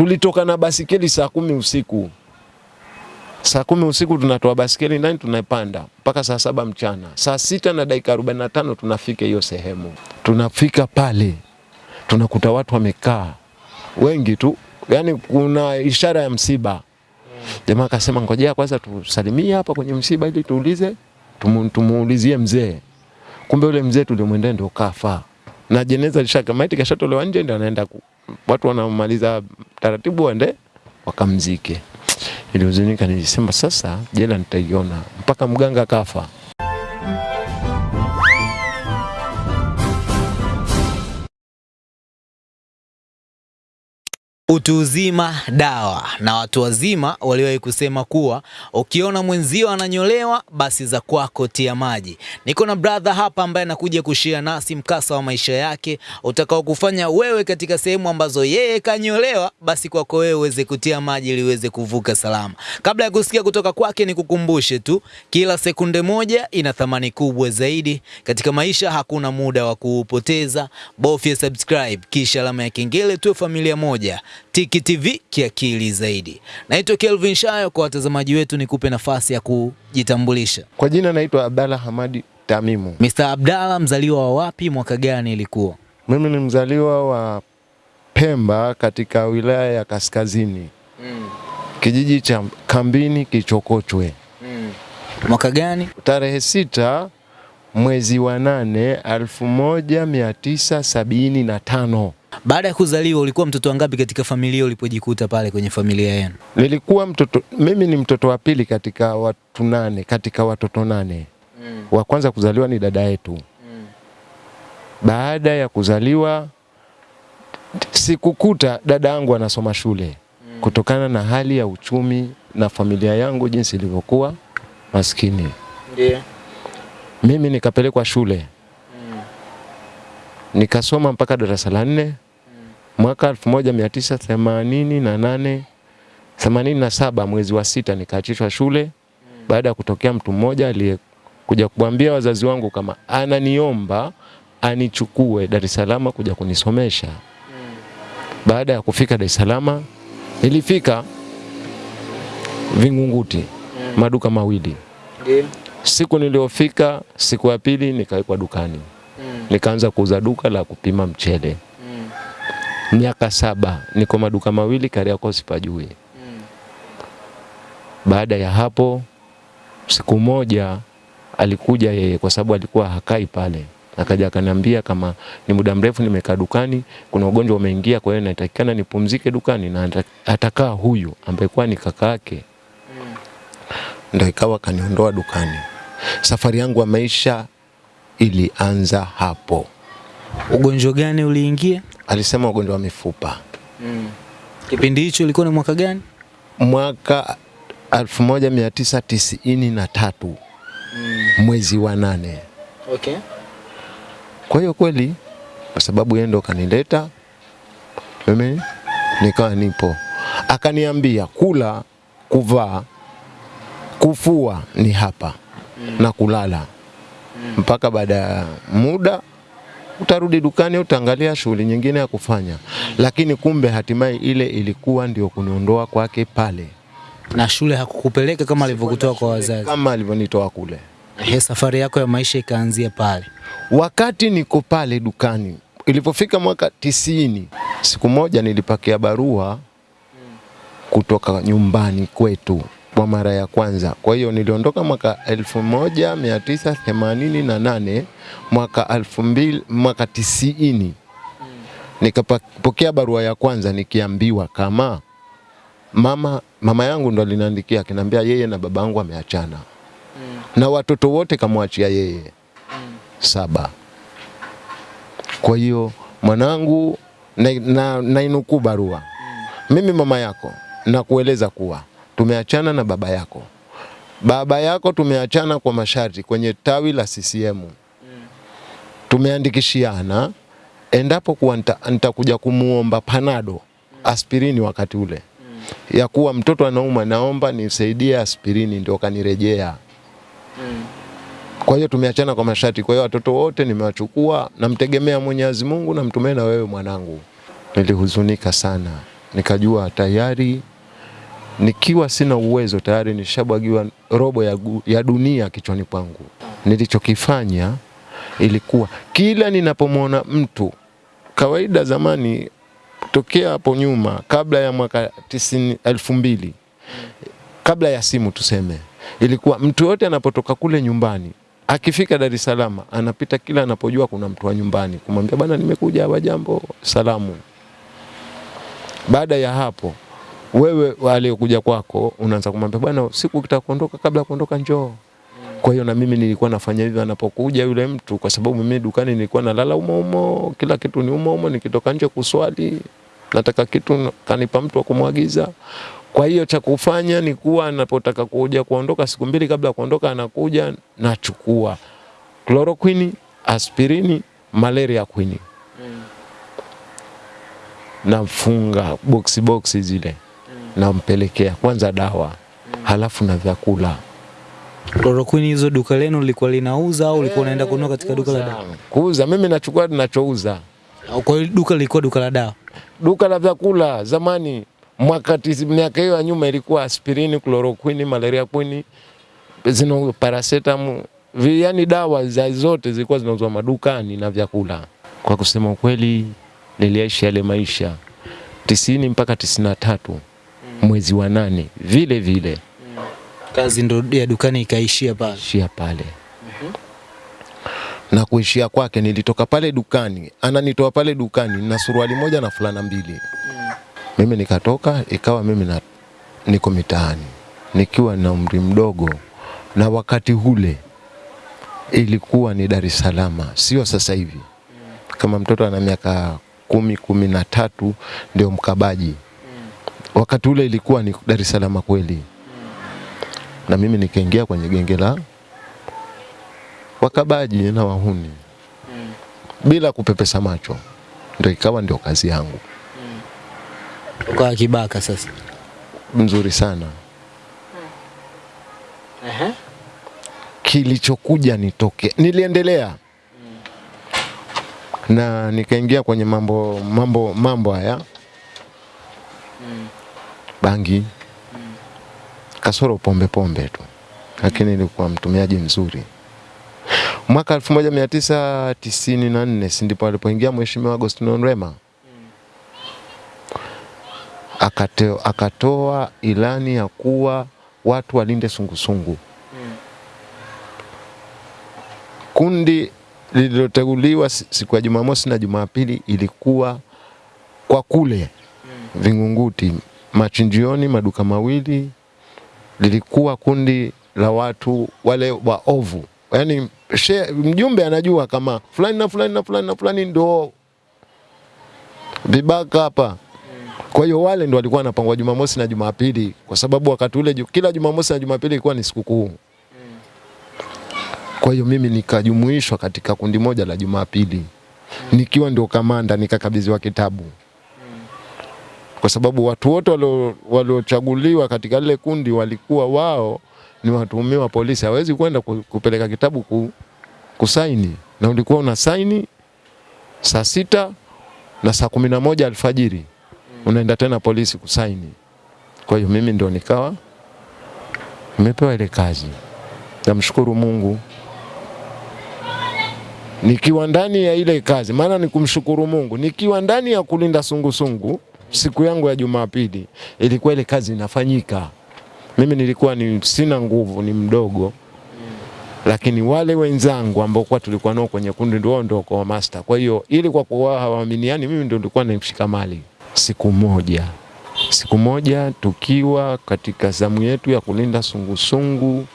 Tulitoka na basikeli saa kumi usiku, saa kumi usiku tunatoa basikeli ndani tunapanda mpaka saa saba mchana. Saa sita na dakika arobaini na tano tunafika hiyo sehemu. Tunafika pale tunakuta watu wamekaa wengi tu, yani kuna ishara ya msiba. Jamaa akasema ngojea kwanza tusalimie hapa kwenye msiba ili tuulize tumu, tumuulizie mzee. Kumbe yule mzee tulimwendea ndio kafa na jeneza lishaka maiti kashatolewa nje, ndio anaenda watu wanamaliza taratibu waende wakamzike. Nilihuzunika, nilisema sasa jela nitaiona mpaka mganga kafa. Utu uzima dawa, na watu wazima waliwahi kusema kuwa ukiona mwenzio ananyolewa basi za kwako tia maji. Niko na brother hapa ambaye anakuja kushia nasi mkasa wa maisha yake utakao kufanya wewe katika sehemu ambazo yeye kanyolewa, basi kwako wewe uweze kutia maji ili uweze kuvuka salama. Kabla ya kusikia kutoka kwake, nikukumbushe tu, kila sekunde moja ina thamani kubwa zaidi katika maisha. Hakuna muda wa kuupoteza, bofya subscribe kisha alama ya kengele, tuwe familia moja. Tiki TV kiakili zaidi. Naitwa Kelvin Shayo. Kwa watazamaji wetu, nikupe nafasi ya kujitambulisha. Kwa jina naitwa Abdalla Hamadi Tamimu. Mr. Abdalla, mzaliwa wa wapi, mwaka gani ilikuwa? Mimi ni mzaliwa wa Pemba katika wilaya ya Kaskazini, Mm. kijiji cha Kambini Kichokochwe, Mm. Mwaka gani? tarehe sita mwezi wa nane elfu moja mia tisa sabini na tano. Baada ya kuzaliwa ulikuwa mtoto wangapi katika familia ulipojikuta pale kwenye familia yenu? Nilikuwa mtoto, mimi ni mtoto wa pili katika watu nane, katika watoto nane. Mm. Wa kwanza kuzaliwa ni dada yetu. Mm. Baada ya kuzaliwa sikukuta dada yangu anasoma shule mm. kutokana na hali ya uchumi na familia yangu jinsi ilivyokuwa maskini. Ndiyo. Mimi nikapelekwa shule nikasoma mpaka darasa la nne mwaka 1988 87 mwezi wa sita nikaachishwa shule baada ya kutokea mtu mmoja aliyekuja kuambia wazazi wangu kama ananiomba anichukue Dar es Salaam kuja kunisomesha. Baada ya kufika Dar es Salaam nilifika Vingunguti maduka mawili. Siku niliyofika, siku ya pili nikawekwa dukani, nikaanza kuuza duka la kupima mchele. mm. Miaka saba niko maduka mawili Kariakoo sipajui. mm. Baada ya hapo, siku moja alikuja yeye, kwa sababu alikuwa hakai pale, akaja akaniambia kama ni muda mrefu nimekaa dukani, kuna ugonjwa umeingia, kwa hiyo natakikana nipumzike dukani na atakaa huyu ambaye kwa ni kaka yake Mm. Ndio ikawa kaniondoa dukani. Safari yangu ya maisha ilianza hapo. Ugonjwa gani uliingia? Alisema ugonjwa wa mifupa Mm. Kipindi hicho ilikuwa ni mwaka gani? mwaka 1993 mm. mwezi wa nane. Okay. Kwa hiyo kweli, kwa sababu yeye ndo kanileta mimi, nikawa nipo. Akaniambia kula, kuvaa, kufua ni hapa mm. na kulala, mpaka baada ya muda utarudi dukani, utaangalia shughuli nyingine ya kufanya. Lakini kumbe hatimaye ile ilikuwa ndio kuniondoa kwake pale, Na shule hakukupeleka kama alivyokutoa kwa wazazi? kama alivyonitoa kule. He, safari yako ya maisha ikaanzia pale. Wakati niko pale dukani, ilipofika mwaka tisini, siku moja nilipakia barua kutoka nyumbani kwetu kwa mara ya kwanza. Kwa hiyo niliondoka mwaka 1988 mwaka 2000 mwaka tisini. Nikapokea barua ya kwanza nikiambiwa kama mama mama yangu ndo aliniandikia akiniambia yeye na baba yangu ameachana na watoto wote kamwachia yeye. Saba. Kwa hiyo mwanangu, nainukuu na, nainukuu barua, mimi mama yako nakueleza kuwa tumeachana na baba yako. Baba yako tumeachana kwa masharti kwenye tawi la CCM. Tumeandikishiana endapo kuwa nita- nitakuja kumuomba panado aspirini wakati ule ya kuwa mtoto anauma, naomba nisaidie aspirini, ndio kanirejea. Kwa hiyo tumeachana kwa masharti. Kwa hiyo watoto wote nimewachukua, namtegemea Mwenyezi Mungu, namtumia na wewe mwanangu. Nilihuzunika sana, nikajua tayari nikiwa sina uwezo tayari nishabwagiwa robo ya, ya dunia kichwani kwangu. Nilichokifanya ilikuwa kila ninapomwona mtu kawaida, zamani tokea hapo nyuma, kabla ya mwaka tisini elfu mbili kabla ya simu tuseme, ilikuwa mtu yote anapotoka kule nyumbani akifika Dar es Salaam anapita kila anapojua kuna mtu wa nyumbani kumwambia bana, nimekuja hapa, jambo, salamu. Baada ya hapo wewe aliyekuja kwako unaanza kumwambia bwana, siku kitakondoka kabla kuondoka njoo. Kwa hiyo na mimi nilikuwa nafanya hivyo anapokuja yule mtu, kwa sababu mimi dukani nilikuwa nalala umo umo, kila kitu ni umo umo. Nikitoka nje kuswali, nataka kitu kanipa mtu wa kumwagiza. Kwa hiyo cha kufanya ni kuwa anapotaka kuja kuondoka, siku mbili kabla ya kuondoka, anakuja nachukua chloroquine, aspirini, malaria queen nafunga boksi boksi zile nampelekea kwanza dawa halafu na vyakula. Chloroquine hizo duka lenu lilikuwa linauza au ulikuwa unaenda kununua katika duka la dawa? Kuuza mimi nachukua ninachouza. Kwa hiyo duka lilikuwa duka la dawa. Duka la vyakula zamani, mwaka tisi, miaka hiyo ya nyuma ilikuwa aspirini, chloroquine, malaria queen, zino paracetamol, vi- yani dawa za zote zilikuwa zinauzwa madukani na vyakula. Kwa kusema ukweli, niliishi yale maisha tisini mpaka tisini na tatu mwezi wa nane vile vile Kazi ndo ya dukani ikaishia pale. ishia pale na kuishia kwake, nilitoka pale dukani, ananitoa pale dukani na suruali moja na fulana mbili. mm. Mimi nikatoka, ikawa mimi na, niko mitaani nikiwa na umri mdogo, na wakati ule ilikuwa ni Dar es Salaam, sio sasa hivi. Kama mtoto ana miaka kumi kumi na tatu ndio mkabaji. Wakati ule ilikuwa ni Dar es Salaam kweli, na mimi nikaingia kwenye genge la wakabaji na wahuni. Bila kupepesa macho, ndio ikawa ndio kazi yangu. Ukawa kibaka sasa. mzuri sana. Kilichokuja nitoke, niliendelea. Na nikaingia kwenye mambo mambo mambo haya bangi, kasoro pombe pombe tu, lakini nilikuwa mtumiaji mzuri. Mwaka 1994 si ndipo alipoingia Mheshimiwa Agostino Rema akateo, akatoa ilani ya kuwa watu walinde sungusungu. Kundi lililoteguliwa siku ya Jumamosi na Jumapili ilikuwa kwa kule Vingunguti, machinjioni, maduka mawili, lilikuwa kundi la watu wale waovu, yaani share, mjumbe anajua kama fulani na fulani na fulani na fulani ndo vibaka hapa. Kwa hiyo wale ndo walikuwa wanapangwa Jumamosi na Jumapili, kwa sababu wakati ule kila Jumamosi na Jumapili ilikuwa ni sikukuu. Kwa hiyo mimi nikajumuishwa katika kundi moja la Jumapili, nikiwa ndio kamanda, nikakabidhiwa kitabu, kwa sababu watu wote walio- waliochaguliwa katika lile kundi walikuwa wao ni watuhumiwa polisi, hawezi kwenda kupeleka kitabu ku, kusaini, na ulikuwa una saini saa sita na saa kumi na moja alfajiri. Unaenda tena polisi kusaini. Kwa hiyo mimi ndio nikawa nimepewa ile kazi. Namshukuru Mungu. Nikiwa ndani ya ile kazi, maana ni kumshukuru Mungu, nikiwa ndani ya kulinda sungusungu, siku yangu ya Jumapili ilikuwa ile kazi inafanyika. Mimi nilikuwa ni sina nguvu, ni mdogo, lakini wale wenzangu ambao kwa tulikuwa nao kwenye kundi ndio ndio kwa master. Kwa hiyo ili kwa kuwa hawaaminiani, mimi ndio nilikuwa naimshika mali. Siku moja siku moja tukiwa katika zamu yetu ya kulinda sungusungu,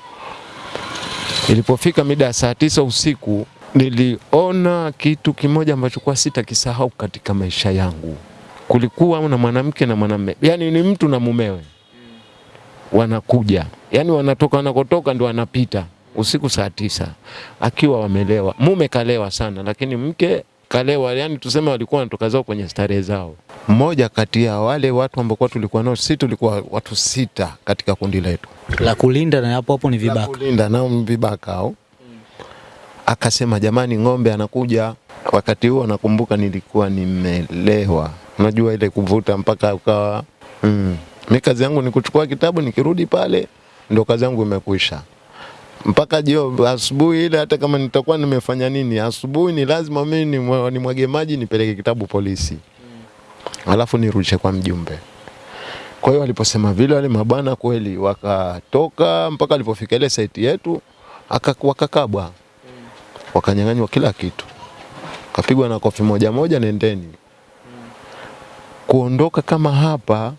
ilipofika mida saa tisa usiku niliona kitu kimoja ambacho kwa sitakisahau katika maisha yangu. Kulikuwa na mwanamke na mwanamume, yani ni mtu na mumewe. Wanakuja, yani wanatoka wanakotoka ndio wanapita. Usiku saa tisa. Akiwa wamelewa. Mume kalewa sana, lakini mke kalewa, yani tuseme walikuwa wanatoka zao kwenye starehe zao. Mmoja kati ya wale watu ambao kwa tulikuwa nao, sisi tulikuwa watu sita katika kundi letu. La kulinda na hapo hapo ni vibaka, la kulinda nao vibaka au Akasema jamani, ng'ombe anakuja. wakati huo nakumbuka nilikuwa nimelewa, unajua ile kuvuta mpaka ukawa mm. Mi kazi yangu ni kuchukua kitabu, nikirudi pale ndo kazi yangu imekwisha mpaka jio asubuhi ile, hata kama nitakuwa nimefanya nini, asubuhi ni lazima mimi nimwa- nimwage maji nipeleke kitabu polisi, alafu nirudishe kwa mjumbe. Kwa hiyo waliposema vile, wale mabwana kweli wakatoka mpaka walipofika ile saiti yetu, aka- wakakabwa, wakanyang'anywa kila kitu, kapigwa na kofi moja moja, nendeni. Kuondoka kama hapa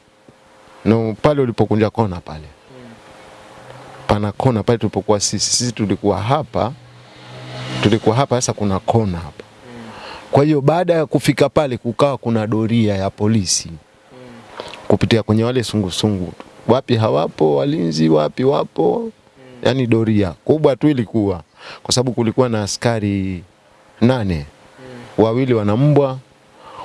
na pale ulipokunja kona pale. Pana kona pale tulipokuwa sisi, sisi tulikuwa hapa, tulikuwa hapa, sasa kuna kona hapa. Kwa hiyo baada ya kufika pale, kukawa kuna doria ya polisi kupitia kwenye wale sungusungu, wapi hawapo walinzi, wapi wapo, yani doria kubwa tu ilikuwa, kwa sababu kulikuwa na askari nane, wawili wana mbwa,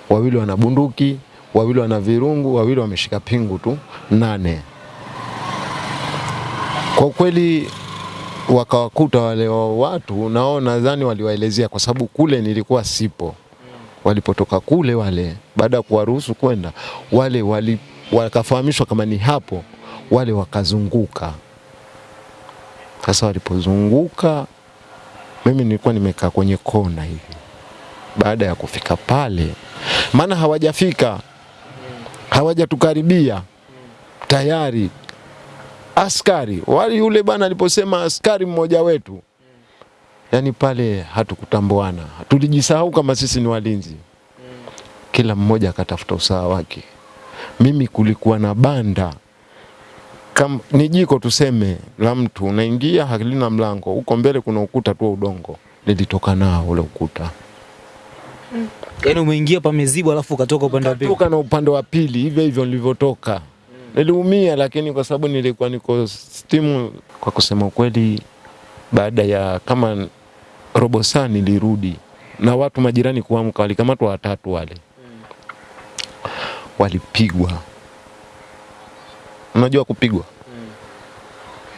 wawili wana bunduki, wawili wana virungu, wawili wameshika pingu tu, nane. Kwa kweli wakawakuta wale wa watu, nao nadhani waliwaelezea, kwa sababu kule nilikuwa sipo. Walipotoka kule wale, baada ya kuwaruhusu kwenda wale, wali, wakafahamishwa kama ni hapo, wale wakazunguka. Sasa walipozunguka, mimi nilikuwa nimekaa kwenye kona hivi. Baada ya kufika pale, maana hawajafika, hawajatukaribia tayari. Askari wali yule bwana aliposema askari mmoja wetu, yani pale hatukutambuana, tulijisahau kama sisi ni walinzi. Kila mmoja akatafuta usawa wake. Mimi kulikuwa na banda. Kam, ni jiko tuseme la mtu, unaingia halina mlango, huko mbele kuna ukuta tu udongo, nilitoka nao ule ukuta Yaani umeingia pamezibwa alafu ukatoka upande wa pili. Kutoka na upande wa pili hivyo hivyo nilivyotoka. Niliumia, lakini kwa sababu nilikuwa niko stimu. Kwa kusema ukweli, baada ya kama robo saa nilirudi na watu majirani kuamka, walikamatwa watatu wale, walipigwa. Unajua kupigwa,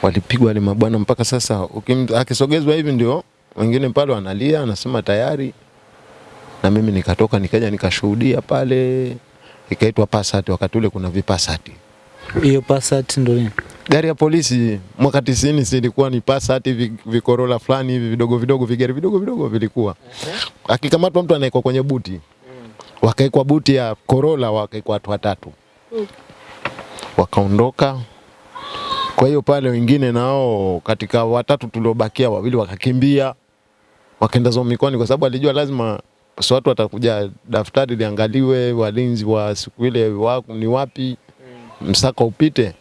walipigwa wale mabwana mpaka sasa akisogezwa hivi ndio wengine pale wanalia, anasema tayari na mimi nikatoka nikaja nikashuhudia pale, ikaitwa Passat. Wakati ule kuna vipasati, Hiyo Passat ndo nini? gari ya polisi mwaka 90 zilikuwa ni Passat, hivi vikorola fulani hivi vidogo vidogo, vigari vidogo vidogo vilikuwa. Akikamatwa mtu anaekwa kwenye buti, wakaekwa buti ya Corolla, wakaekwa watu watatu, wakaondoka. Kwa hiyo pale wengine nao katika watatu tuliobakia, wawili wakakimbia wakaenda zao mikoani, kwa sababu alijua lazima si watu watakuja, daftari liangaliwe, walinzi wa siku ile wako ni wapi, msaka upite.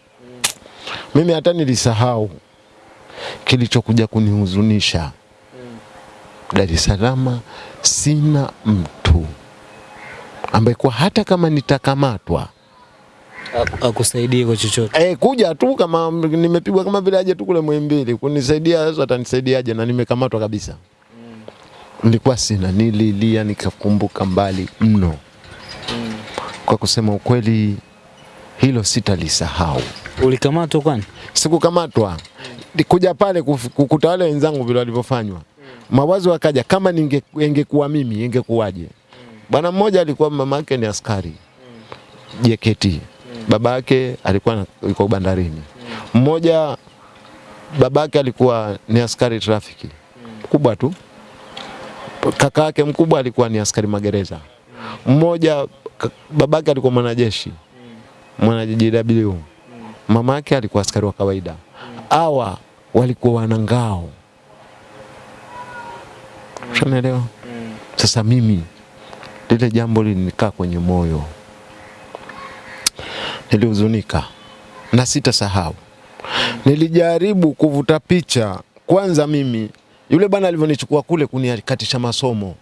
Mimi hata nilisahau kilichokuja kunihuzunisha. Dar es Salaam sina mtu ambaye kwa hata kama nitakamatwa Akusaidie kwa chochote. Eh, kuja tu kama nimepigwa kama vile aje tu kule Muhimbili kunisaidia, sasa atanisaidiaje? Na nimekamatwa kabisa. Nilikuwa sina, nililia nikakumbuka mbali mno. Kwa kusema ukweli, hilo sitalisahau. Ulikamatwa kwani? Sikukamatwa, kuja pale kukuta wale wenzangu vile walivyofanywa, mawazo akaja, kama ningekuwa ingekuwa mimi ingekuwaje? Bwana mmoja alikuwa mama yake ni askari JKT, baba yake alikuwa yuko bandarini. Mmoja babake alikuwa ni askari trafiki kubwa tu, kaka yake mkubwa alikuwa ni askari magereza. Mmoja babake alikuwa mwanajeshi mwana JW, mama yake alikuwa askari wa kawaida. Hawa walikuwa wana ngao, unaelewa? Sasa mimi lile jambo lilinikaa kwenye moyo, nilihuzunika na sitasahau. Nilijaribu kuvuta picha kwanza, mimi yule bwana alivyonichukua kule kunikatisha masomo,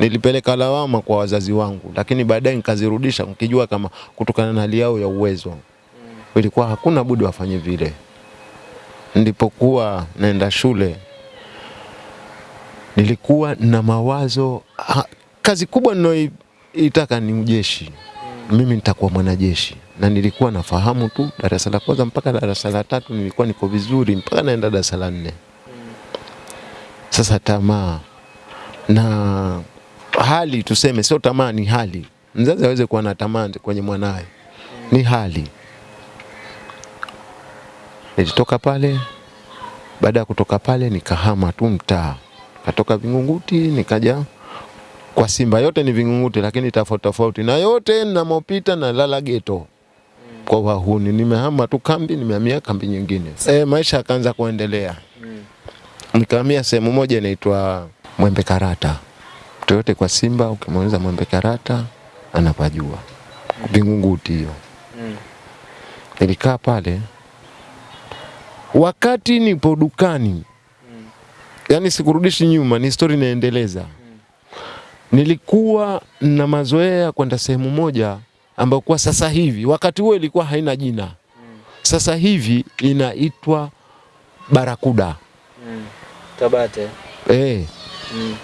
nilipeleka lawama kwa wazazi wangu, lakini baadaye nikazirudisha nikijua kama kutokana na hali yao ya uwezo ilikuwa hakuna budi wafanye vile. Nilipokuwa naenda shule nilikuwa na mawazo ha, kazi kubwa ninayoitaka ni ujeshi. Mimi nitakuwa mwanajeshi, na nilikuwa nafahamu tu darasa la kwanza mpaka darasa la tatu nilikuwa niko vizuri mpaka naenda darasa la nne. Sasa tamaa na hali tuseme, sio tamaa, ni hali. Mzazi aweze kuwa na tamaa kwenye mwanawe, ni hali. Nilitoka pale, baada ya kutoka pale nikahama tu mtaa, katoka Vingunguti nikaja kwa Simba. Yote ni Vingunguti, lakini tofauti tofauti, na yote namopita na lala geto kwa wahuni. Nimehama tu kambi, nimehamia kambi nyingine. E, maisha akaanza kuendelea nikahamia sehemu moja inaitwa Mwembe Karata. Mtu yote kwa Simba ukimuuliza Mwembe Karata anapajua, Vingunguti hiyo. mm. Nilikaa pale wakati nipo dukani, yani sikurudishi nyuma, ni story inaendeleza. mm. Nilikuwa na mazoea kwenda sehemu moja ambayo kwa sasa hivi, wakati huo ilikuwa haina jina, mm. sasa hivi inaitwa Barakuda. Tabate. Eh, Mm.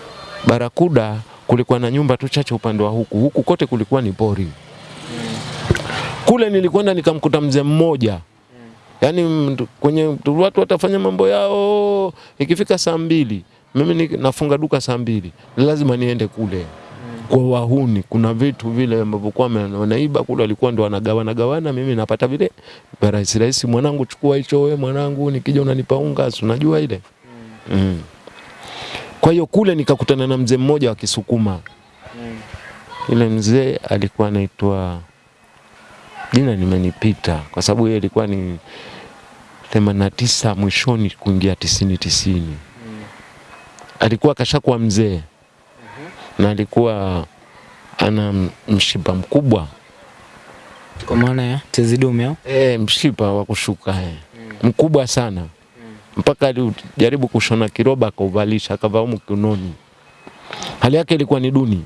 Barakuda kulikuwa na nyumba tu chache upande wa huku, huku kote kulikuwa ni pori. Mm. Kule nilikwenda nikamkuta mzee mmoja Mm. yaani kwenye watu watafanya mambo yao, ikifika saa mbili mimi ni, nafunga duka saa mbili, lazima niende kule kwa wahuni. Kuna vitu vile ambavyo kwa wanaiba kule, walikuwa ndo wanagawana gawana, mimi napata vile rahisi rahisi, mwanangu, chukua hicho wewe, mwanangu, nikija unanipa unga, si unajua ile mm. Kwa hiyo kule nikakutana na mzee mmoja wa Kisukuma. Mm. Ile mzee alikuwa anaitwa jina nimenipita, kwa sababu yeye alikuwa ni themanini na tisa mwishoni kuingia tisini tisini. Alikuwa kashakuwa mzee na alikuwa ana mshipa mkubwa Kwa maana ya tezidume au? e, mshipa wa kushuka mm. mkubwa sana mpaka alijaribu kushona kiroba akauvalisha akavaa humu kiunoni. Hali yake ilikuwa ni duni.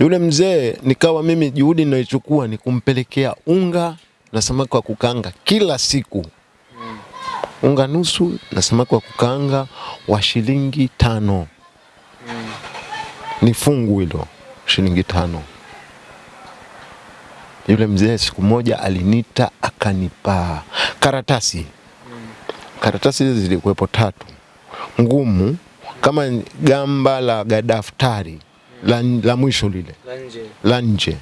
Yule mzee nikawa mimi juhudi ninayochukua ni kumpelekea unga na samaki wa kukaanga kila siku, unga nusu na samaki wa kukaanga wa shilingi tano. Ni fungu hilo shilingi tano. Yule mzee siku moja alinita akanipa karatasi karatasi hizi zilikuwepo tatu ngumu kama gamba la gadaftari la, la mwisho lile la nje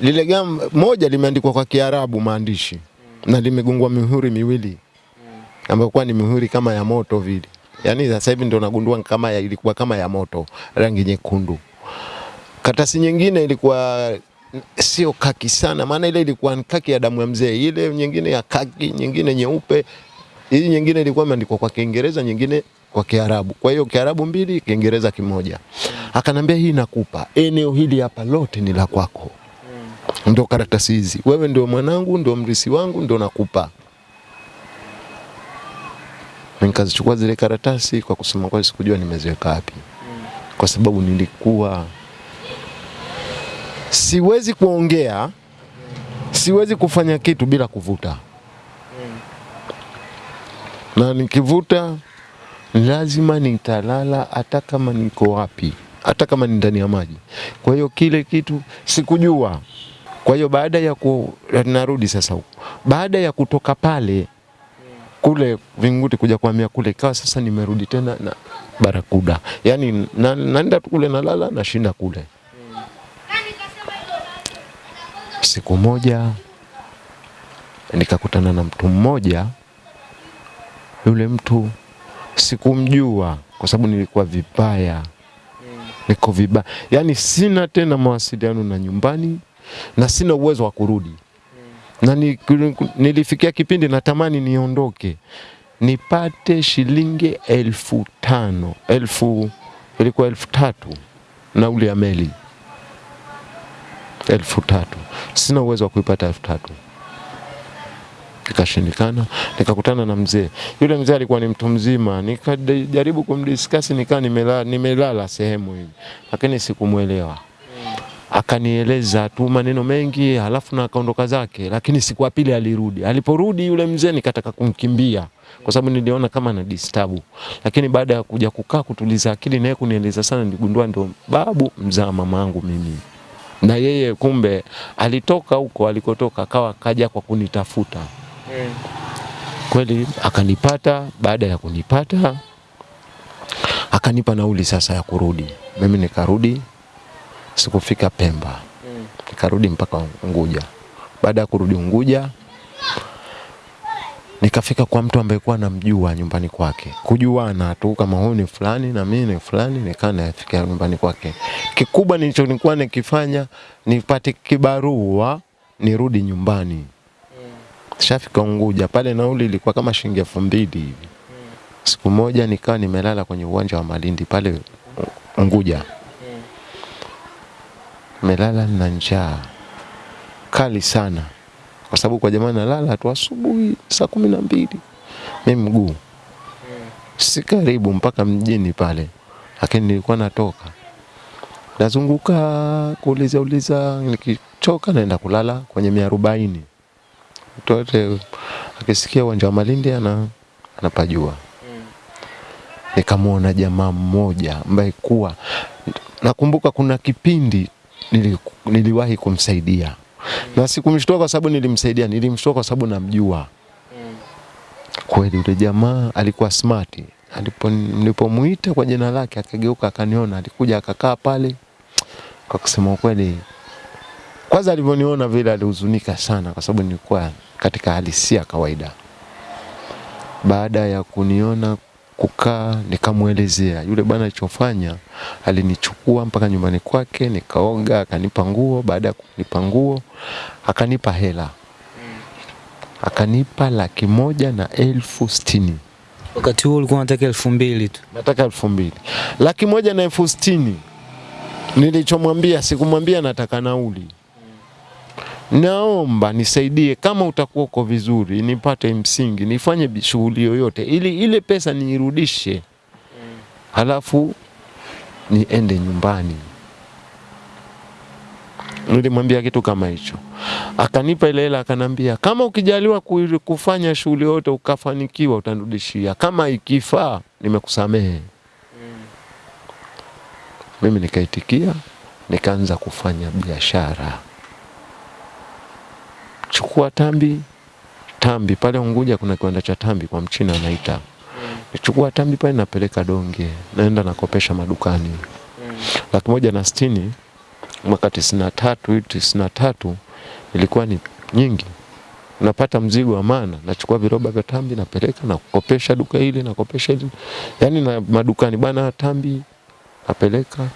lile gamba moja limeandikwa kwa Kiarabu maandishi na limegongwa mihuri miwili ambayo kwa ni mihuri kama ya moto vile. yani sasa hivi ndio nagundua kama ya, ilikuwa kama ya moto rangi nyekundu. Karatasi nyingine ilikuwa sio kaki sana, maana ile ilikuwa kaki ya damu ya mzee, ile nyingine ya kaki, nyingine nyeupe. Hii nyingine ilikuwa imeandikwa kwa Kiingereza, nyingine kwa Kiarabu. Kwa hiyo Kiarabu mbili, Kiingereza kimoja. Akanambia hii nakupa, eneo hili hapa lote ni la kwako. Ndio karatasi hizi, wewe ndio mwanangu, ndio mrisi wangu, ndio nakupa. Nikazichukua zile karatasi, kwa kusema kweli sikujua nimeziweka wapi, kwa sababu nilikuwa siwezi kuongea, siwezi kufanya kitu bila kuvuta, na nikivuta lazima nitalala, hata kama niko wapi, hata kama ni ndani ya maji. Kwa hiyo kile kitu sikujua. Kwa hiyo baada ya ku, narudi sasa huko, baada ya kutoka pale kule Vinguti kuja kuhamia kule, ikawa sasa nimerudi tena na Barakuda, yaani na, kule nalala, nashinda kule. Siku moja nikakutana na mtu mmoja. Yule mtu sikumjua kwa sababu nilikuwa vibaya, niko vibaya, yani sina tena mawasiliano na nyumbani na sina uwezo wa kurudi. Na ni, nilifikia kipindi natamani niondoke. Nipate shilingi elfu tano elfu ilikuwa elfu tatu nauli ya meli elfu tatu. Sina uwezo wa kuipata elfu tatu ikashindikana. Nikakutana na mzee yule, mzee alikuwa ni mtu mzima, nikajaribu kumdiskasi, nikaa nimelala, nimelala sehemu hivi, lakini sikumwelewa akanieleza tu maneno mengi, halafu na akaondoka zake. Lakini siku ya pili alirudi. Aliporudi yule mzee, nikataka kumkimbia kwa sababu niliona kama na disturb, lakini baada ya kuja kukaa kutuliza akili naye kunieleza sana, niligundua ndo babu mzaa mama yangu mimi na yeye kumbe alitoka huko alikotoka, akawa kaja kwa kunitafuta kweli, akanipata. Baada ya kunipata, akanipa nauli sasa ya kurudi. Mimi nikarudi sikufika Pemba, nikarudi mpaka Unguja. Baada ya kurudi Unguja nikafika kwa mtu ambaye kuwa namjua nyumbani kwake, kujuana tu kama huyu ni fulani na mimi ni fulani, nikaa nafika nyumbani kwake. Kikubwa nilichokuwa nikifanya nipate kibarua nirudi nyumbani. Shafika Unguja pale, nauli ilikuwa kama shilingi elfu mbili hivi. Siku moja nikawa nimelala kwenye uwanja wa Malindi pale Unguja, melala na njaa kali sana, kwa sababu kwa jamani nalala tu asubuhi saa kumi na mbili. Mi mguu. Si karibu mpaka mjini pale, lakini nilikuwa natoka. Nazunguka kuuliza uliza, nikichoka naenda kulala kwenye mia arobaini. yote akisikia uwanja wa Malindi ana, anapajua. Nikamwona jamaa mmoja ambaye kuwa nakumbuka kuna kipindi nili, niliwahi kumsaidia na sikumshtua kwa sababu nilimsaidia, nilimshtua kwa sababu namjua kweli. Yule jamaa alikuwa smart. Alipo nilipomuita kwa jina lake akageuka akaniona, alikuja akakaa pale. Kwa kusema ukweli, kwanza alivyoniona vile alihuzunika sana, kwa sababu nilikuwa katika hali si ya kawaida. Baada ya kuniona kukaa, nikamwelezea yule bwana alichofanya. Alinichukua mpaka nyumbani kwake, nikaoga, akanipa nguo. Baada ya kunipa nguo, akanipa hela, akanipa laki moja na elfu sitini. Wakati huo ulikuwa unataka elfu mbili tu. Nataka elfu mbili, laki moja na elfu sitini. Nilichomwambia, sikumwambia nataka nauli, naomba nisaidie, kama utakuwa uko vizuri, nipate msingi, nifanye shughuli yoyote, ili ile pesa niirudishe, halafu niende nyumbani. Nilimwambia kitu kama hicho, akanipa ile hela, akanambia kama ukijaliwa kufanya shughuli yoyote ukafanikiwa, utanirudishia, kama ikifaa nimekusamehe. Mimi nikaitikia, nikaanza kufanya biashara. Chukua tambi, tambi. Pale Unguja kuna kiwanda cha tambi kwa mchina anaita. Nichukua tambi pale napeleka donge, naenda nakopesha madukani. Laki moja na sitini mwaka tisini na tatu tisini na tatu ilikuwa ni nyingi. Napata mzigo wa maana, nachukua viroba vya tambi napeleka na kukopesha duka hili nakopesha hili, yani na madukani bana, tambi. Napeleka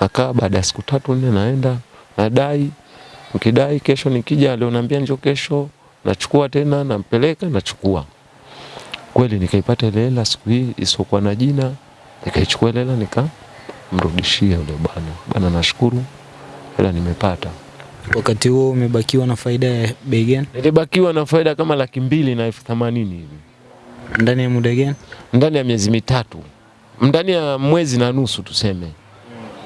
nakaa, baada ya siku tatu nne naenda nadai, nikidai kesho nikija, leo naambia njoo kesho, nachukua tena nampeleka, nachukua kweli. Nikaipata ile hela siku hii isiokuwa na jina, nikaichukua ile hela nikamrudishia yule bwana. Bwana, nashukuru hela nimepata. Wakati huo umebakiwa na faida ya bei gani? Nilibakiwa na faida kama laki mbili na elfu themanini hivi Ndani ya muda gani? ndani ya miezi mitatu, ndani ya mwezi na nusu tuseme,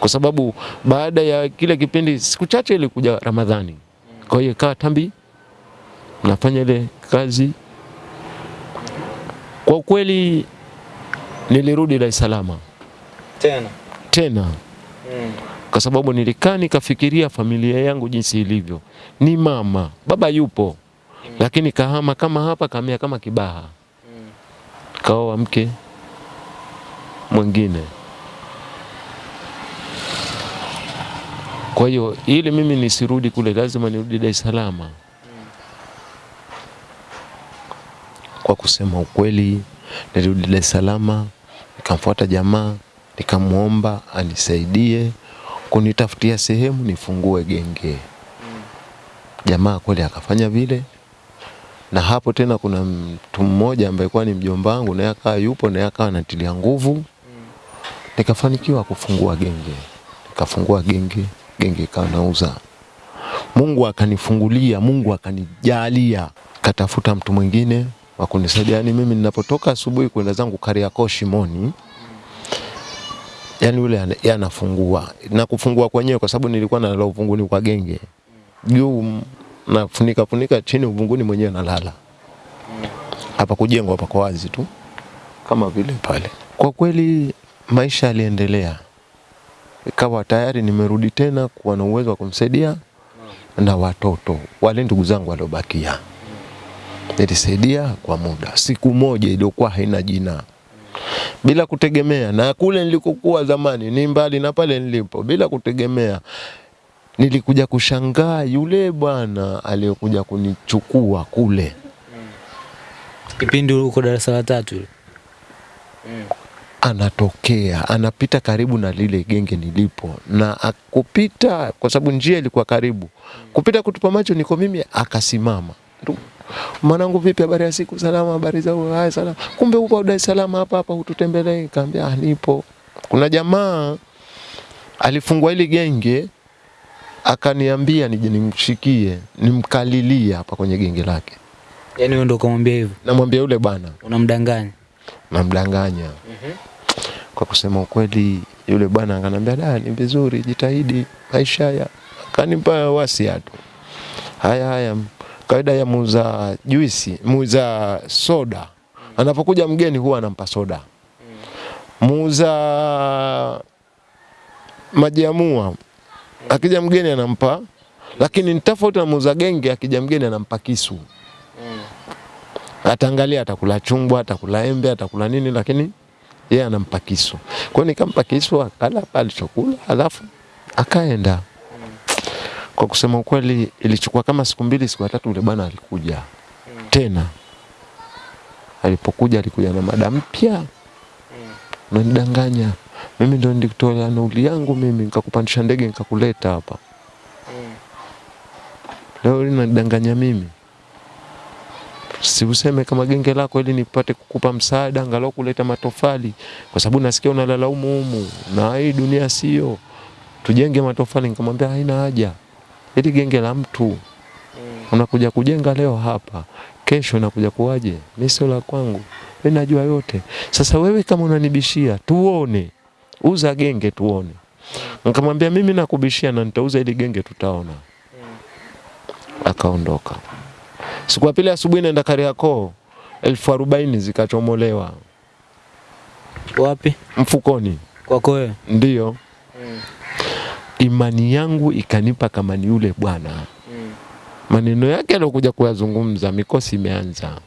kwa sababu baada ya kile kipindi, siku chache ilikuja Ramadhani, kwa hiyo ikawa tambi nafanya ile kazi. Kwa kweli nilirudi Dar es Salaam Tena. tena kwa sababu nilikaa nikafikiria familia yangu jinsi ilivyo. Ni mama baba yupo, lakini kahama kama hapa, kamea kama Kibaha, kaoa mke mwingine. Kwa hiyo ili mimi nisirudi kule, lazima nirudi Dar es Salaam. Kwa kusema ukweli, nilirudi Dar es Salaam, nikamfuata jamaa, nikamwomba anisaidie kunitafutia sehemu nifungue genge. Jamaa kweli akafanya vile, na hapo tena kuna mtu mmoja ambaye kwa ni mjomba wangu, naye akawa yupo, naye akawa anatilia nguvu, nikafanikiwa kufungua genge. Nikafungua genge, genge ikawa nauza. Mungu akanifungulia, Mungu akanijalia, katafuta mtu mwingine wa kunisaidia. Yani mimi ninapotoka asubuhi kwenda zangu Kariakoo Shimoni, yani yule ana- yeye anafungua na kufungua kwenyewe, kwa sababu nilikuwa nalala uvunguni kwa genge juu nafunika funika chini, uvunguni mwenyewe nalala. Hapa kujengwa hapa kwa wazi tu kama vile pale. Kwa kweli maisha yaliendelea, ikawa tayari nimerudi tena kuwa na uwezo wa kumsaidia na watoto wale ndugu zangu waliobakia, nilisaidia kwa muda, siku moja iliyokuwa haina jina. Bila kutegemea. Na kule nilikokuwa zamani ni mbali na pale nilipo, bila kutegemea. Nilikuja kushangaa yule bwana aliyokuja kunichukua kule. Kipindi uko darasa la tatu ile. Anatokea anapita karibu na lile genge nilipo, na akupita kwa sababu njia ilikuwa karibu, kupita kutupa macho niko mimi, akasimama mwanangu, vipi, habari ya siku? Salama, habari za haya, salama. Kumbe upo Dar es Salaam hapa hapa, hututembelee? Kaambia ah, nipo. Kuna jamaa alifungua ile genge akaniambia nije nimshikie nimkalilie hapa kwenye genge lake. Yani wewe ndio ukamwambia hivyo. Namwambia yule bwana Unamdanganya. namdanganya. Kwa kusema ukweli, yule bwana akanambia da, ni vizuri, jitahidi maisha haya. Akanipa wasia tu, haya haya, kawaida ya muuza juisi, muuza soda, anapokuja mgeni huwa anampa soda. Muuza maji ya mua, akija mgeni anampa, lakini ni tofauti na muuza genge, akija mgeni anampa kisu ataangalia atakula chungwa, atakula embe, atakula nini, lakini yeye anampa kisu. Kwa hiyo nikampa kisu, akala alichokula, alafu akaenda. Kwa kusema ukweli, ilichukua kama siku mbili, siku tatu, yule bwana alikuja tena. Alipokuja alikuja na mada mpya, unanidanganya mimi, ndo nilikutolea nauli yangu mimi, nikakupandisha ndege nikakuleta hapa, leo unanidanganya mimi si useme kama genge lako ili nipate kukupa msaada angalau kuleta matofali, kwa sababu nasikia unalalaumu humu na hii dunia sio, tujenge matofali. Nikamwambia haina haja, ili genge la mtu unakuja kujenga leo hapa, kesho nakuja kuwaje? Mimi sio la kwangu, mimi najua yote. Sasa wewe kama unanibishia, tuone, uza genge tuone. Nikamwambia mimi nakubishia na nitauza ili genge, tutaona. Akaondoka. Siku ya pili asubuhi naenda Kariakoo, elfu arobaini zikachomolewa Wapi? mfukoni. Kwako wewe. Ndiyo imani yangu ikanipa kama ni yule bwana, Mm. maneno yake aliokuja kuyazungumza, mikosi imeanza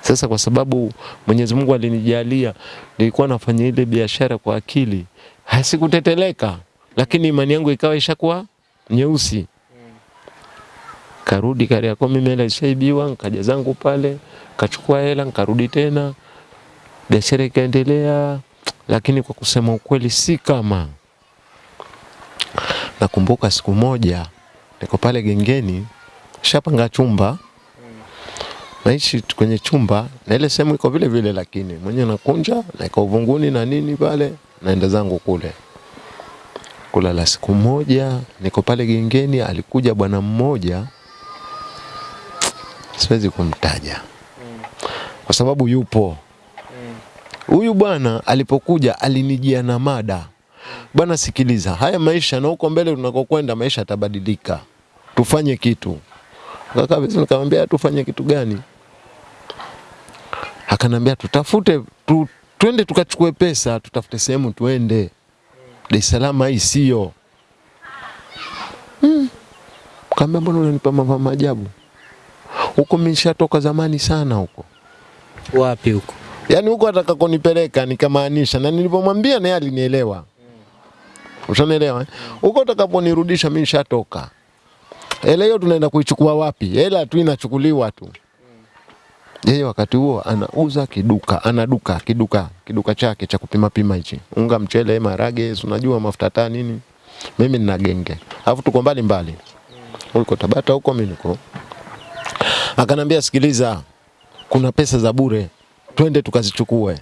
sasa. Kwa sababu Mwenyezi Mungu alinijalia, nilikuwa nafanya ile biashara kwa akili, hasikuteteleka, lakini imani yangu ikawa ishakuwa nyeusi karudi Kariakoo, mimi hela ishaibiwa, nikaja zangu pale, kachukua hela, nikarudi tena, biashara ikaendelea, lakini kwa kusema ukweli, si kama. Nakumbuka siku moja niko pale gengeni, shapanga chumba. Naishi kwenye chumba na ile sehemu iko vile vile, lakini mwenye nakunja naika uvunguni na nini pale, naenda zangu kule. Kulala. Siku moja niko pale gengeni, alikuja bwana mmoja siwezi kumtaja kwa sababu yupo. Huyu bwana alipokuja alinijia na mada, bwana, sikiliza, haya maisha na huko mbele tunakokwenda maisha yatabadilika, tufanye kitu. Kabisa, nikamwambia tufanye kitu gani? Akanambia tutafute tu, twende tukachukue pesa, tutafute sehemu tuende. Dar es Salaam hii sio. Hmm. Kaambia mbona unanipa mambo maajabu huko mimi nishatoka zamani sana huko. Wapi huko? Yaani huko atakakonipeleka nikamaanisha, na nilipomwambia naye alinielewa. Ushanielewa? eh? Huko utakaponirudisha mimi nishatoka. Hela hiyo tunaenda kuichukua wapi? Hela tu inachukuliwa tu. Yeye wakati huo anauza kiduka, ana duka, kiduka, kiduka chake cha kupima pima hichi. Unga, mchele, marage, unajua mafuta taa nini. Mimi nina genge. Alafu tuko mbali mbali. Huko Tabata huko mimi niko Akanambia, sikiliza, kuna pesa za bure, twende tukazichukue.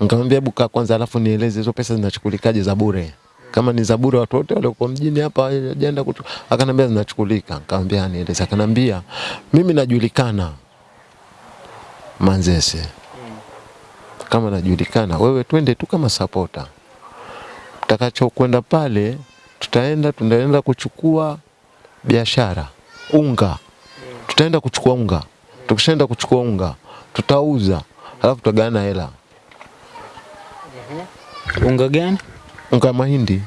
Nikamwambia hebu kaa kwanza, alafu nieleze hizo pesa zinachukulikaje za bure. Kama ni za bure, watu wote walioko mjini hapa ajenda kutu. Akanambia zinachukulika. Nikamwambia nieleze. Akanambia mimi najulikana Manzese, kama najulikana, wewe twende tu kama supporter, Tutakacho kwenda pale, tutaenda tunaenda kuchukua biashara unga tutaenda kuchukua unga. Tukishaenda kuchukua unga, tutauza, alafu tutagawana hela. Unga gani? Unga mahindi.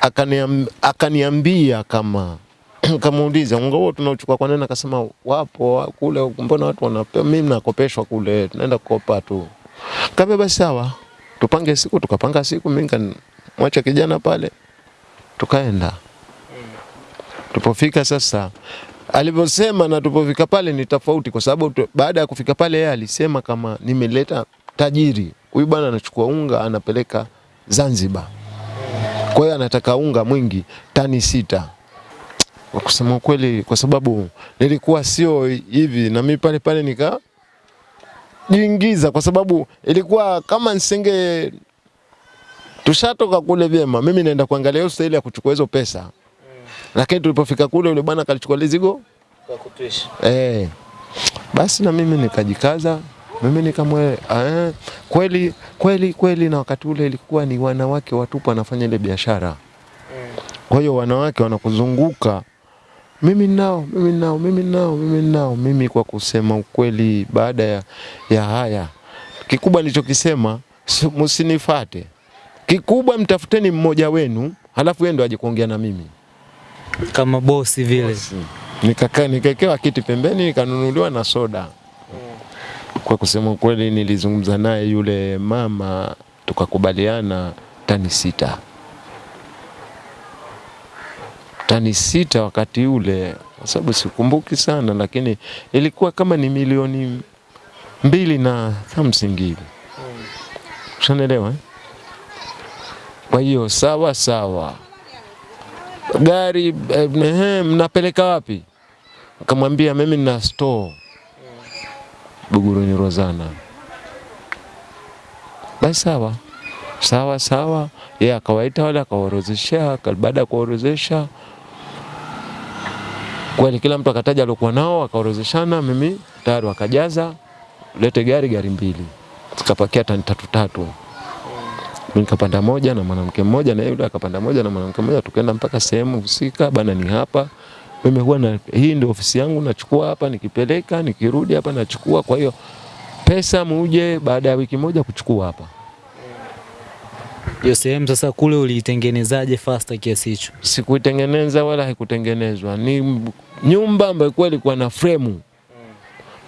Akaniam, akaniambia kama kamuuliza unga huo tunauchukua kwa nini? Akasema wapo kule, mbona watu wanapewa, mimi nakopeshwa kule, tunaenda kukopa tu. Kaambia basi sawa, tupange siku. Tukapanga siku, mimi nikamwacha kijana pale, tukaenda. Tupofika sasa, alivyosema na tupofika pale ni tofauti, kwa sababu baada ya kufika pale yeye alisema kama nimeleta tajiri, huyu bwana anachukua unga anapeleka Zanzibar, kwa hiyo anataka unga mwingi tani sita. Kwa kusema ukweli, kwa sababu nilikuwa sio hivi, na mimi pale pale nika jiingiza, kwa sababu ilikuwa kama nisenge tushatoka kule vyema, mimi naenda kuangalia hiyo staili ya kuchukua hizo pesa lakini tulipofika kule yule bwana akalichukua lizigo Kwa kutwisha. eh. Basi na mimi nikajikaza, mimi nikamwe eh, kweli kweli kweli, na wakati ule ilikuwa ni wanawake watupu wanafanya ile biashara. Kwa hiyo wanawake wanakuzunguka, mimi nao, mimi nao, mimi nao, mimi nao. Mimi kwa kusema ukweli, baada ya, ya haya kikubwa nilichokisema, si- msinifate. Kikubwa mtafuteni mmoja wenu, halafu yeye ndo aje kuongea na mimi. Kama bosi vile. Nikakaa nikaekewa kiti pembeni nikanunuliwa na soda. Kwa kusema kweli, nilizungumza naye yule mama tukakubaliana tani sita, tani sita wakati ule, kwa sababu sikumbuki sana, lakini ilikuwa kama ni milioni mbili na something hivi, ushanelewa eh? Kwa hiyo sawa sawa gari eh, mnapeleka wapi? Nikamwambia mimi nina store Buguruni Rozana. Basi sawa sawa sawa, yeye akawaita wale akawaorozesha. Baada ya kuwaorozesha kweli, kila mtu akataja aliokuwa nao, akaorozeshana. Mimi tayari wakajaza, lete gari gari mbili, zikapakia tani tatu tatu. Nikapanda moja na mwanamke mmoja na yule akapanda moja na mwanamke mmoja, tukaenda mpaka sehemu husika. Bana, ni hapa mimi huwa na hii ndio ofisi yangu, nachukua hapa, nikipeleka nikirudi hapa nachukua. Kwa hiyo pesa muje baada ya wiki moja kuchukua hapa. Hiyo sehemu sasa kule uliitengenezaje fasta kiasi hicho? Sikuitengeneza wala haikutengenezwa, ni nyumba ambayo kweli ilikuwa na fremu.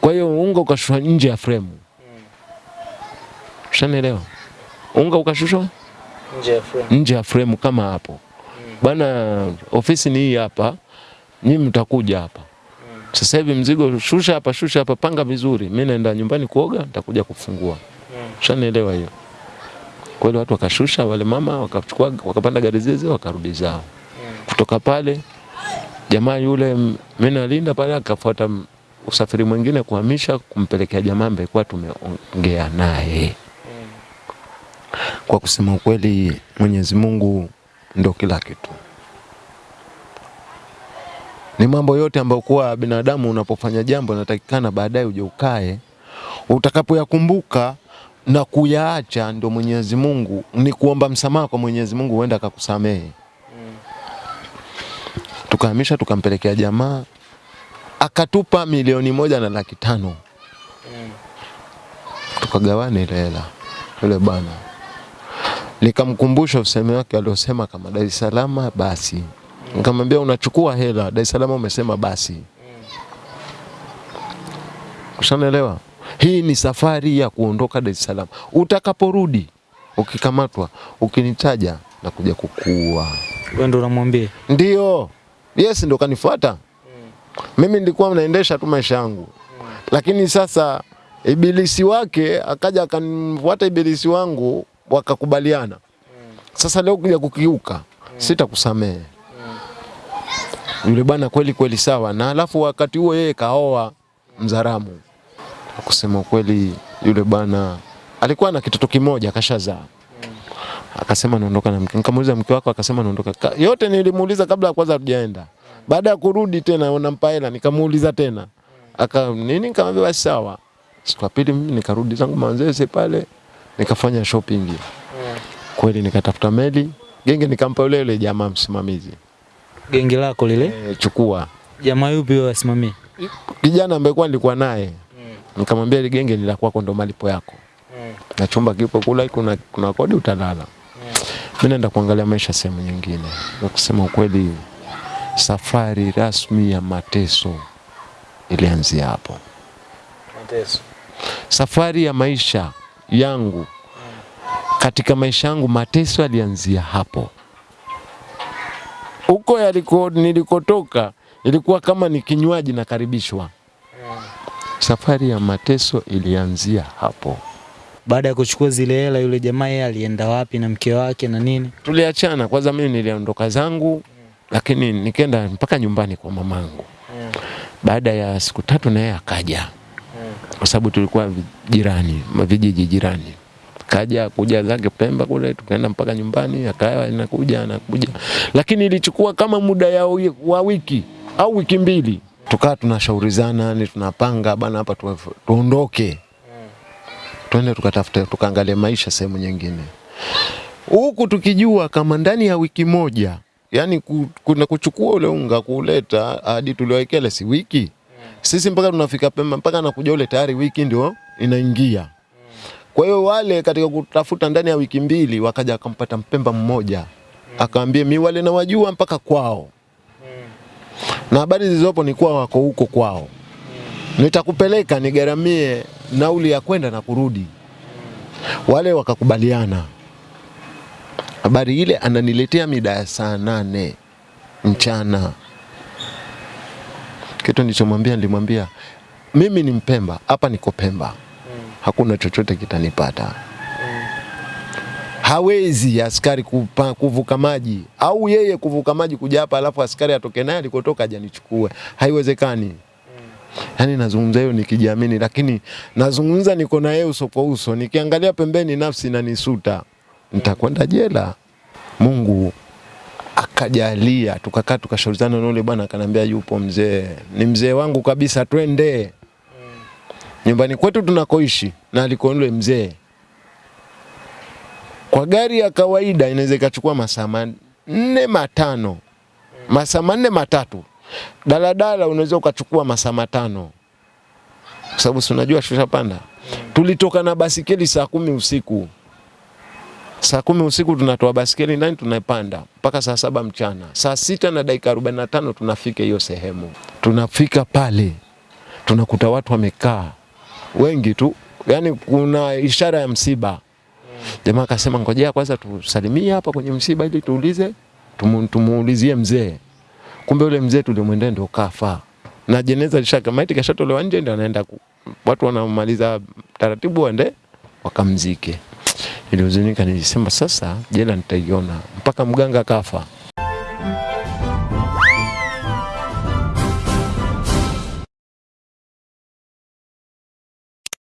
Kwa hiyo unga ukashushwa nje ya fremu, ushanielewa? Unga ukashushwa Nje ya frame. nje ya frame kama hapo mm. bana, ofisi ni hii hapa, nyinyi mtakuja hapa mm. sasa hivi, mzigo shusha hapa, shusha hapa, panga vizuri, mimi naenda nyumbani kuoga, nitakuja kufungua. Ushanielewa hiyo? Kweli watu wakashusha, wale mama wakachukua, wakapanda gari zile wakarudi zao. mm. Kutoka pale jamaa yule mimi nalinda pale, akafuata usafiri mwingine kuhamisha kumpelekea jamaa ambaye kwa tumeongea naye. Kwa kusema ukweli, Mwenyezi Mungu ndo kila kitu. Ni mambo yote ambayo kuwa binadamu unapofanya jambo natakikana baadaye uje ukae, utakapoyakumbuka na kuyaacha, ndo Mwenyezi Mungu ni kuomba msamaha kwa Mwenyezi Mungu, huenda akakusamehe. Tukahamisha, tukampelekea jamaa, akatupa milioni moja na laki tano tukagawana ile hela yule bwana nikamkumbusha useme wake aliosema kama Dar es Salaam basi. Nikamwambia unachukua hela Dar es Salaam, umesema basi. Ushanaelewa? Hii ni safari ya kuondoka Dar es Salaam. Utakaporudi ukikamatwa, ukinitaja na kuja kukuua. Wewe ndio unamwambia. Ndio, yes, ndio kanifuata. Mimi nilikuwa naendesha tu maisha yangu, lakini sasa ibilisi wake akaja akanifuata ibilisi wangu, wakakubaliana. Sasa leo kuja kukiuka, sitakusamehe. Yule bwana kweli kweli sawa, na alafu wakati huo yeye kaoa Mzaramu. Kusema ukweli, yule bwana alikuwa na kitoto kimoja kashazaa akasema naondoka na mke. Nikamuuliza mke wako, akasema naondoka. Yote nilimuuliza kabla ya kwanza tujaenda. Baada ya kurudi tena unampa hela, nikamuuliza tena. Aka nini, nikamwambia basi sawa. Siku ya pili mimi nikarudi zangu Manzese pale, nikafanya shopping. Kweli nikatafuta meli, genge nikampa yule yule jamaa msimamizi. Genge lako lile. E, chukua. Jamaa yupi wewe asimamie? Kijana ambaye kwa nilikuwa naye. mm. Nikamwambia ile genge ni la kwako, ndo malipo yako. mm. Na chumba kipo kula, kuna, kuna kodi utalala. Mimi naenda kuangalia maisha sehemu nyingine. na kusema ukweli, safari rasmi ya mateso ilianzia hapo. Mateso. Safari ya maisha yangu katika maisha yangu, mateso yalianzia hapo. huko yaliko nilikotoka ilikuwa kama ni kinywaji nakaribishwa. Safari ya mateso ilianzia hapo. Baada ya kuchukua zile hela, yule jamaa yeye alienda wapi na mke wake na nini? Tuliachana kwanza, mimi niliondoka zangu, lakini nikaenda mpaka nyumbani kwa mamangu. Baada ya siku tatu na yeye akaja, kwa sababu tulikuwa jirani, vijiji jirani. Kaja kuja zake Pemba kule, tukaenda mpaka nyumbani, akawa anakuja anakuja, lakini ilichukua kama muda ya wa wiki au wiki mbili, tukawa tunashaurizana, ni tunapanga bana, hapa tu, tuondoke. Twende tukatafute tukaangalia maisha sehemu nyingine, huku tukijua kama ndani ya wiki moja yani kuna kuchukua ule unga kuleta hadi tuliwekele si wiki sisi mpaka tunafika Pemba mpaka nakuja ule tayari wiki ndio inaingia. Kwa hiyo wale katika kutafuta ndani ya wiki mbili wakaja akampata Mpemba mmoja akaambia, mi wale nawajua mpaka kwao, na habari zilizopo ni kuwa wako huko kwao, nitakupeleka nigaramie nauli ya kwenda na kurudi. Wale wakakubaliana. Habari ile ananiletea mida ya saa nane mchana. Kitu nilichomwambia nilimwambia mimi ni Mpemba, hapa niko Pemba, hakuna chochote kitanipata. Hawezi askari kupa, kuvuka maji au yeye kuvuka maji kuja hapa alafu askari atoke naye alikotoka ajanichukue. Haiwezekani. haiwezekani. Yaani nazungumza hiyo nikijiamini, lakini nazungumza niko na yeye uso kwa uso, nikiangalia pembeni nafsi inanisuta, nitakwenda jela. Mungu akajalia, tukakaa tukashauriana na yule bwana, akanambia yupo mzee, ni mzee wangu kabisa, twende mm. nyumbani kwetu tunakoishi na aliko yule mzee. Kwa gari ya kawaida inaweza ikachukua masaa manne matano, masaa manne matatu. Daladala unaweza ukachukua masaa matano, kwa sababu si unajua shusha panda mm. Tulitoka na basikeli saa kumi usiku saa kumi usiku tunatoa baskeli ndani tunaipanda mpaka saa saba mchana. Saa sita na dakika arobaini na tano tunafika hiyo sehemu. Tunafika pale tunakuta watu wamekaa wengi tu, yani kuna ishara ya msiba. Jamaa akasema ngojea kwanza tusalimie hapa kwenye msiba ili tuulize tumu, tumuulizie mzee. Kumbe yule mzee tulimwendea ndio kafa na jeneza lishaka maiti kashatolewa nje, ndio anaenda watu wanamaliza taratibu waende wakamzike. Ilihuzunika, nilisema sasa jela nitaiona mpaka mganga kafa.